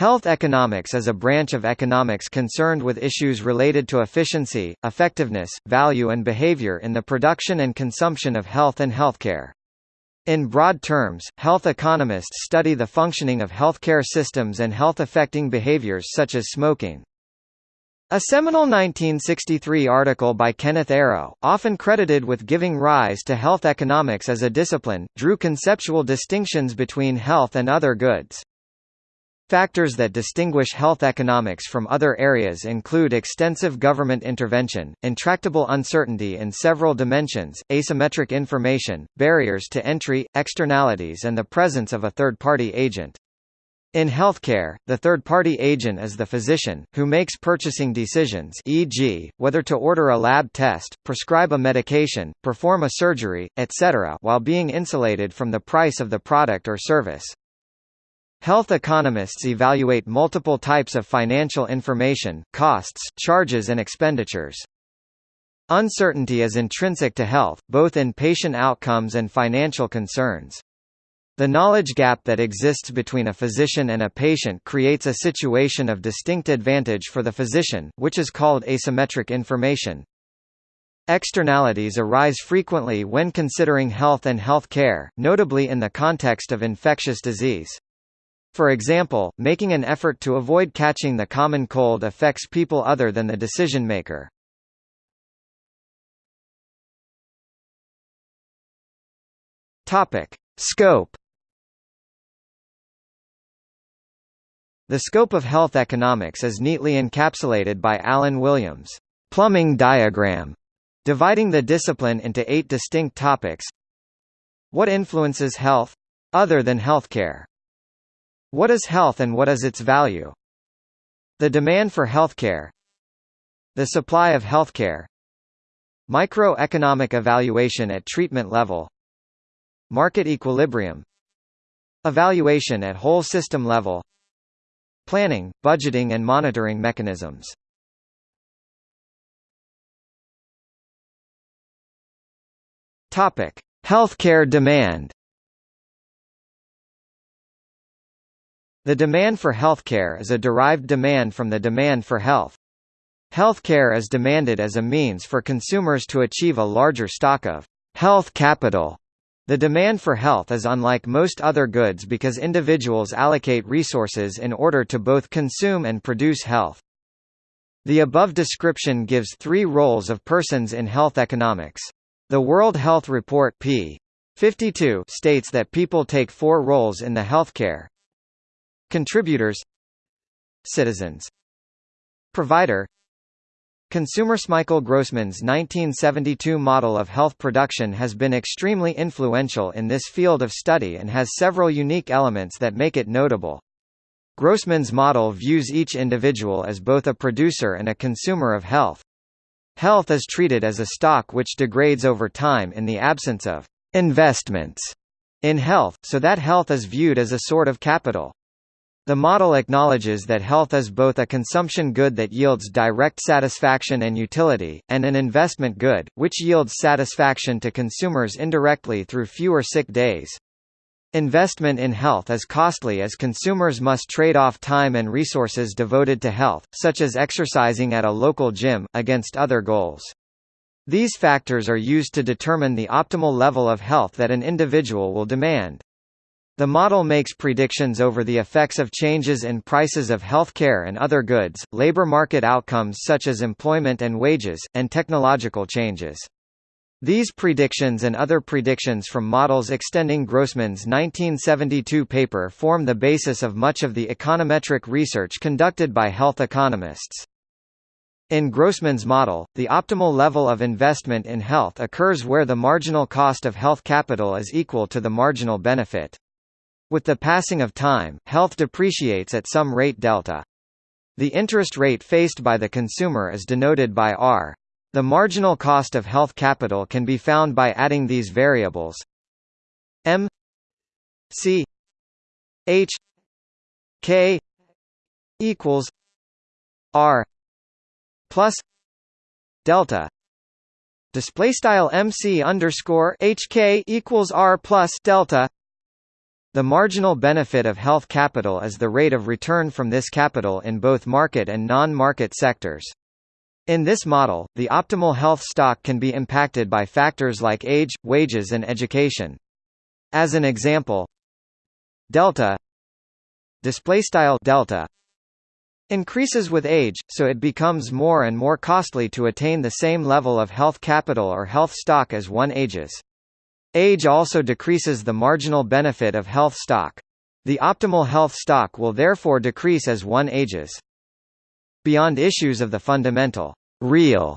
Health economics is a branch of economics concerned with issues related to efficiency, effectiveness, value and behavior in the production and consumption of health and healthcare. In broad terms, health economists study the functioning of healthcare systems and health-affecting behaviors such as smoking. A seminal 1963 article by Kenneth Arrow, often credited with giving rise to health economics as a discipline, drew conceptual distinctions between health and other goods. Factors that distinguish health economics from other areas include extensive government intervention, intractable uncertainty in several dimensions, asymmetric information, barriers to entry, externalities and the presence of a third-party agent. In healthcare, the third-party agent is the physician, who makes purchasing decisions e.g., whether to order a lab test, prescribe a medication, perform a surgery, etc. while being insulated from the price of the product or service. Health economists evaluate multiple types of financial information, costs, charges and expenditures. Uncertainty is intrinsic to health, both in patient outcomes and financial concerns. The knowledge gap that exists between a physician and a patient creates a situation of distinct advantage for the physician, which is called asymmetric information. Externalities arise frequently when considering health and health care, notably in the context of infectious disease. For example, making an effort to avoid catching the common cold affects people other than the decision maker. Topic: Scope. The scope of health economics is neatly encapsulated by Alan Williams' plumbing diagram, dividing the discipline into eight distinct topics. What influences health? Other than healthcare. What is health and what is its value? The demand for healthcare. The supply of healthcare. Microeconomic evaluation at treatment level. Market equilibrium. Evaluation at whole system level. Planning, budgeting and monitoring mechanisms. Healthcare demand The demand for healthcare is a derived demand from the demand for health. Healthcare is demanded as a means for consumers to achieve a larger stock of health capital. The demand for health is unlike most other goods because individuals allocate resources in order to both consume and produce health. The above description gives three roles of persons in health economics. The World Health Report p. 52 states that people take four roles in the healthcare, Contributors Citizens Provider Consumers Michael Grossman's 1972 model of health production has been extremely influential in this field of study and has several unique elements that make it notable. Grossman's model views each individual as both a producer and a consumer of health. Health is treated as a stock which degrades over time in the absence of investments in health, so that health is viewed as a sort of capital. The model acknowledges that health is both a consumption good that yields direct satisfaction and utility, and an investment good, which yields satisfaction to consumers indirectly through fewer sick days. Investment in health is costly as consumers must trade off time and resources devoted to health, such as exercising at a local gym, against other goals. These factors are used to determine the optimal level of health that an individual will demand. The model makes predictions over the effects of changes in prices of health care and other goods, labor market outcomes such as employment and wages, and technological changes. These predictions and other predictions from models extending Grossman's 1972 paper form the basis of much of the econometric research conducted by health economists. In Grossman's model, the optimal level of investment in health occurs where the marginal cost of health capital is equal to the marginal benefit. With the passing of time, health depreciates at some rate delta. The interest rate faced by the consumer is denoted by R. The marginal cost of health capital can be found by adding these variables. M. C. H. K. equals R plus delta. Display style MC underscore HK equals R plus delta The marginal benefit of health capital is the rate of return from this capital in both market and non-market sectors. In this model, the optimal health stock can be impacted by factors like age, wages and education. As an example, delta display style delta increases with age, so it becomes more and more costly to attain the same level of health capital or health stock as one ages. Age also decreases the marginal benefit of health stock. The optimal health stock will therefore decrease as one ages. Beyond issues of the fundamental, real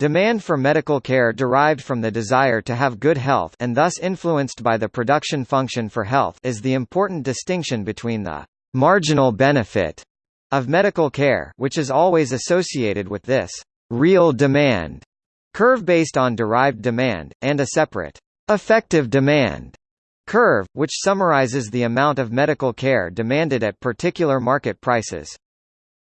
demand for medical care derived from the desire to have good health and thus influenced by the production function for health is the important distinction between the marginal benefit of medical care which is always associated with this real demand curve based on derived demand, and a separate effective demand curve, which summarizes the amount of medical care demanded at particular market prices.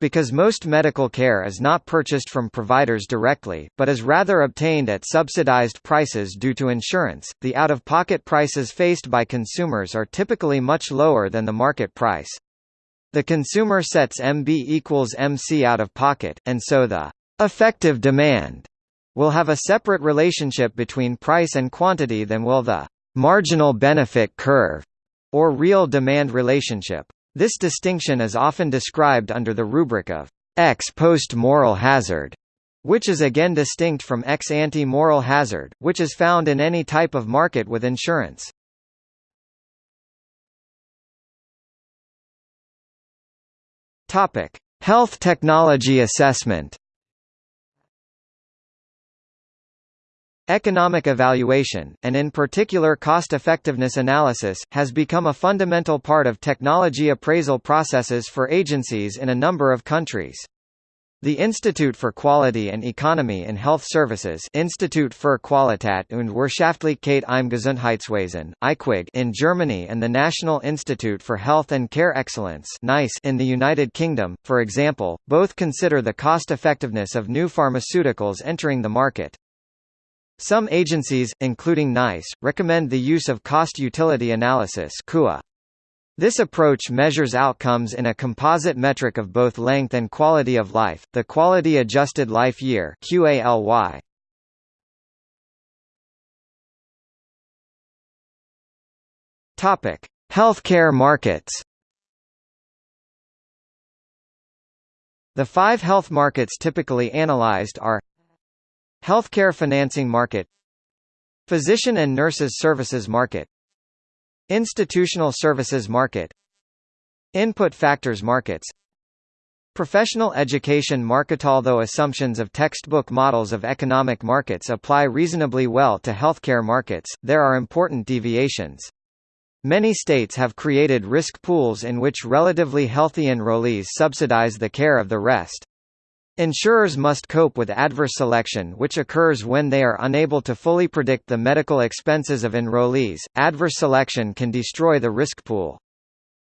Because most medical care is not purchased from providers directly, but is rather obtained at subsidized prices due to insurance, the out-of-pocket prices faced by consumers are typically much lower than the market price. The consumer sets MB equals MC out of pocket, and so the effective demand will have a separate relationship between price and quantity than will the marginal benefit curve or real demand relationship. This distinction is often described under the rubric of ex post moral hazard, which is again distinct from ex ante moral hazard, which is found in any type of market with insurance. Topic: Health technology assessment. Economic evaluation, and in particular cost-effectiveness analysis, has become a fundamental part of technology appraisal processes for agencies in a number of countries. The Institute for Quality and Economy in Health Services Institut für Qualität und Wirtschaftlichkeit im Gesundheitswesen IQWiG in Germany and the National Institute for Health and Care Excellence NICE in the United Kingdom, for example, both consider the cost-effectiveness of new pharmaceuticals entering the market. Some agencies, including NICE, recommend the use of cost-utility analysis. This approach measures outcomes in a composite metric of both length and quality of life, the Quality Adjusted Life Year QALY. Topic: Healthcare markets. The five health markets typically analyzed are Healthcare financing market Physician and nurses services market Institutional services market Input factors markets Professional education market Although assumptions of textbook models of economic markets apply reasonably well to healthcare markets, there are important deviations. Many states have created risk pools in which relatively healthy enrollees subsidize the care of the rest. Insurers must cope with adverse selection which occurs when they are unable to fully predict the medical expenses of enrollees. Adverse selection can destroy the risk pool.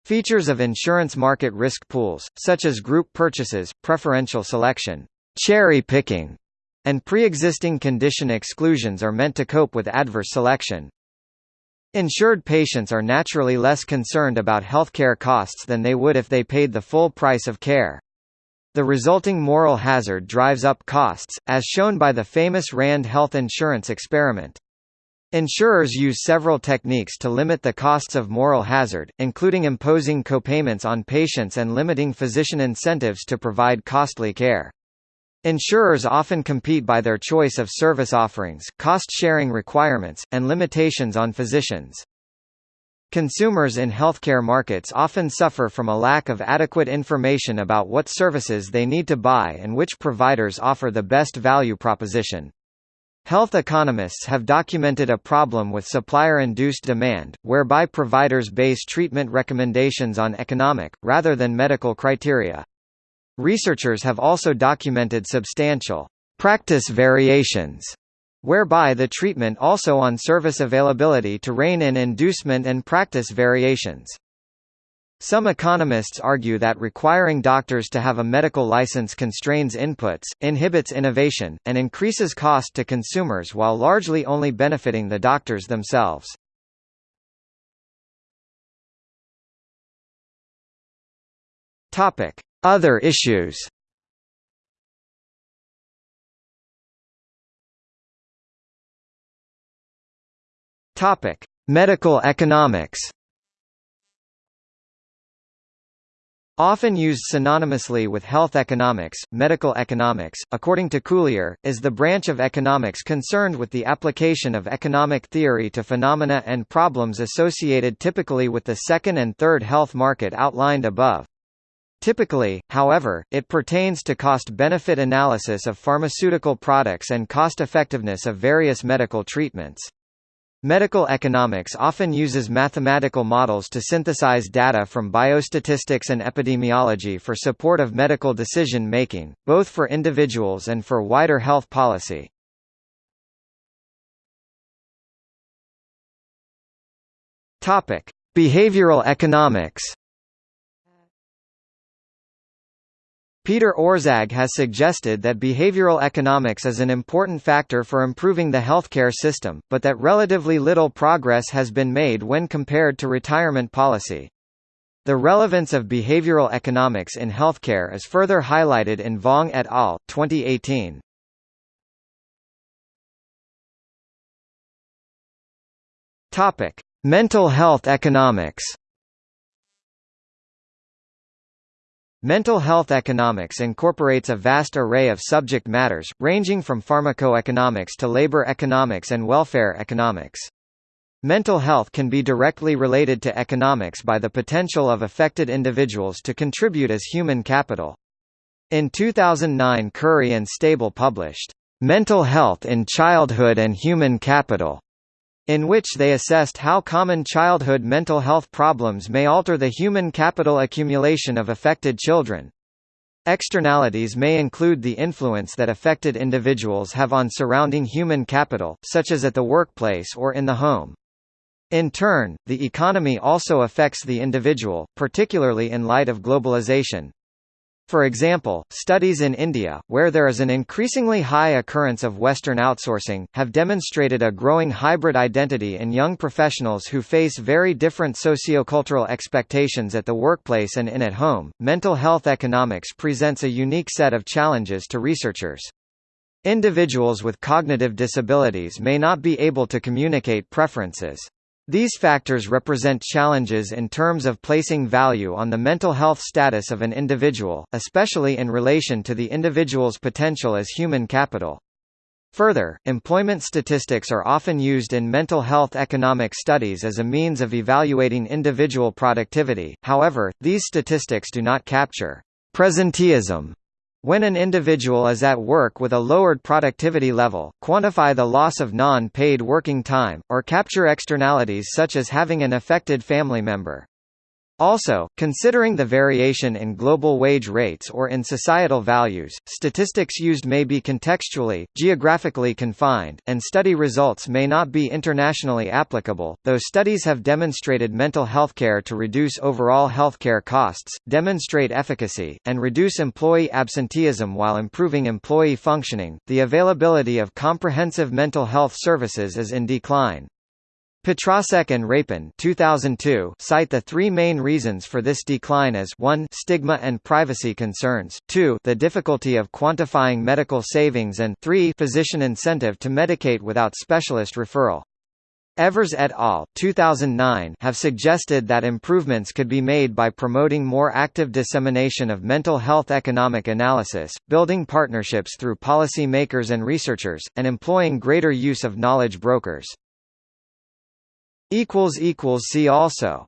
Features of insurance market risk pools, such as group purchases, preferential selection, cherry picking, and pre-existing condition exclusions are meant to cope with adverse selection. Insured patients are naturally less concerned about healthcare costs than they would if they paid the full price of care. The resulting moral hazard drives up costs, as shown by the famous Rand health insurance experiment. Insurers use several techniques to limit the costs of moral hazard, including imposing copayments on patients and limiting physician incentives to provide costly care. Insurers often compete by their choice of service offerings, cost-sharing requirements, and limitations on physicians. Consumers in healthcare markets often suffer from a lack of adequate information about what services they need to buy and which providers offer the best value proposition. Health economists have documented a problem with supplier-induced demand, whereby providers base treatment recommendations on economic, rather than medical criteria. Researchers have also documented substantial practice variations whereby the treatment also on service availability to rein in inducement and practice variations. Some economists argue that requiring doctors to have a medical license constrains inputs, inhibits innovation, and increases cost to consumers while largely only benefiting the doctors themselves. Other issues Topic: Medical economics. Often used synonymously with health economics, medical economics, according to Culyer, is the branch of economics concerned with the application of economic theory to phenomena and problems associated typically with the second and third health market outlined above. Typically, however, it pertains to cost-benefit analysis of pharmaceutical products and cost-effectiveness of various medical treatments. Medical economics often uses mathematical models to synthesize data from biostatistics and epidemiology for support of medical decision-making, both for individuals and for wider health policy. Behavioral economics Peter Orszag has suggested that behavioral economics is an important factor for improving the healthcare system, but that relatively little progress has been made when compared to retirement policy. The relevance of behavioral economics in healthcare is further highlighted in Vong et al. 2018. Topic: Mental health economics. Mental health economics incorporates a vast array of subject matters, ranging from pharmacoeconomics to labor economics and welfare economics. Mental health can be directly related to economics by the potential of affected individuals to contribute as human capital. In 2009 Currie and Stabile published, "'Mental Health in Childhood and Human Capital' in which they assessed how common childhood mental health problems may alter the human capital accumulation of affected children. Externalities may include the influence that affected individuals have on surrounding human capital, such as at the workplace or in the home. In turn, the economy also affects the individual, particularly in light of globalization. For example, studies in India, where there is an increasingly high occurrence of Western outsourcing, have demonstrated a growing hybrid identity in young professionals who face very different sociocultural expectations at the workplace and in at home. Mental health economics presents a unique set of challenges to researchers. Individuals with cognitive disabilities may not be able to communicate preferences. These factors represent challenges in terms of placing value on the mental health status of an individual, especially in relation to the individual's potential as human capital. Further, employment statistics are often used in mental health economic studies as a means of evaluating individual productivity, however, these statistics do not capture presenteeism when an individual is at work with a lowered productivity level, quantify the loss of non-paid working time, or capture externalities such as having an affected family member. Also, considering the variation in global wage rates or in societal values, statistics used may be contextually, geographically confined, and study results may not be internationally applicable, though studies have demonstrated mental health care to reduce overall healthcare costs, demonstrate efficacy, and reduce employee absenteeism while improving employee functioning. The availability of comprehensive mental health services is in decline. Petrasek and Rapin 2002 cite the three main reasons for this decline as 1 stigma and privacy concerns, 2 the difficulty of quantifying medical savings and 3 physician incentive to medicate without specialist referral. Evers et al. 2009 have suggested that improvements could be made by promoting more active dissemination of mental health economic analysis, building partnerships through policy makers and researchers, and employing greater use of knowledge brokers. See also